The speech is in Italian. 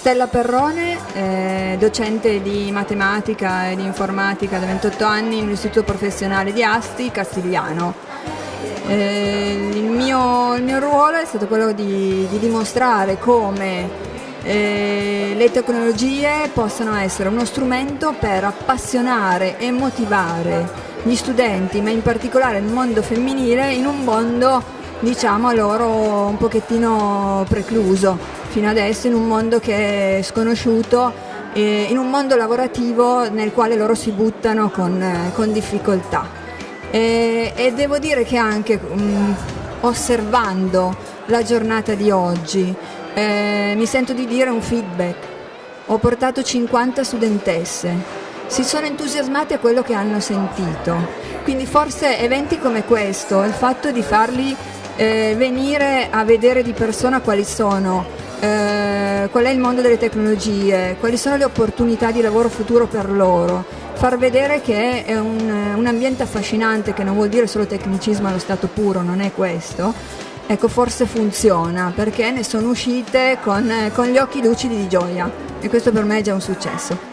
Stella Perrone, eh, docente di matematica e di informatica da 28 anni nell'Istituto Professionale di Asti, Castigliano. Eh, il, mio, il, mio, ruolo è stato quello di, di dimostrare come eh, le tecnologie possano essere uno strumento per appassionare e motivare gli studenti, ma in particolare il mondo femminile, in un mondo diciamo loro un pochettino precluso fino adesso in un mondo che è sconosciuto, eh, in un mondo lavorativo nel quale loro si buttano con, eh, con difficoltà. E, e, devo dire che anche mh, mm, osservando la giornata di oggi eh, mi sento di dire un feedback. Ho portato 50 studentesse, si sono entusiasmate a quello che hanno sentito. Quindi forse eventi come questo, il fatto di farli eh, venire a vedere di persona quali sono eh, qual è il mondo delle tecnologie, quali sono le opportunità di lavoro futuro per loro, far vedere che è un, un ambiente affascinante che non vuol dire solo tecnicismo allo stato puro, non è questo. Ecco, forse funziona perché ne sono uscite con, con gli occhi lucidi di gioia e questo per me è già un successo.